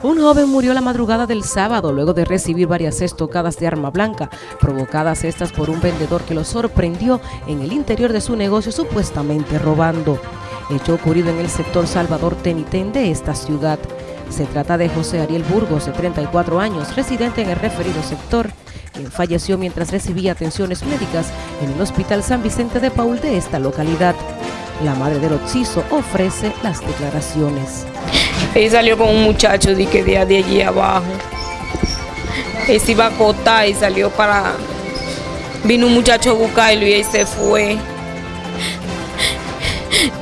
Un joven murió la madrugada del sábado luego de recibir varias estocadas de arma blanca, provocadas estas por un vendedor que lo sorprendió en el interior de su negocio supuestamente robando. Hecho ocurrido en el sector Salvador Tenitén de esta ciudad. Se trata de José Ariel Burgos, de 34 años, residente en el referido sector, quien falleció mientras recibía atenciones médicas en el Hospital San Vicente de Paul de esta localidad. La madre del occiso ofrece las declaraciones. Él salió con un muchacho de que de, allí abajo. Él se iba a acotar y salió para... Vino un muchacho a buscarlo y él se fue.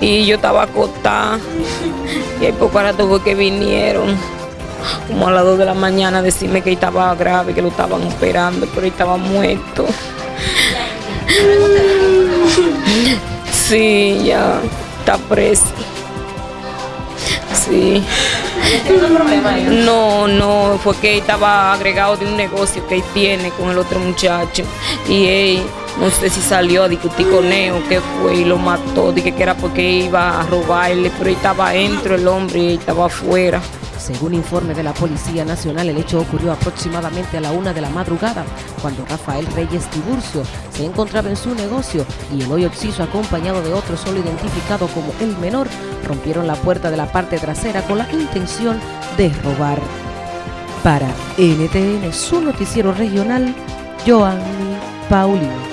Y yo estaba acotada. Y ahí poco rato fue que vinieron. Como a las 2 de la mañana decirme que estaba grave, que lo estaban operando, pero él estaba muerto. Sí, ya está preso. Sí. No, no, fue que estaba agregado de un negocio que él tiene con el otro muchacho. Y él, no sé si salió a discutir con él o qué fue y lo mató. Dije que era porque iba a robarle, pero él estaba dentro el hombre y él estaba afuera. Según informe de la Policía Nacional, el hecho ocurrió aproximadamente a la una de la madrugada, cuando Rafael Reyes Tiburcio se encontraba en su negocio y el hoyo Oxiso, acompañado de otro solo identificado como el menor, rompieron la puerta de la parte trasera con la intención de robar. Para NTN, su noticiero regional, Joanny Paulino.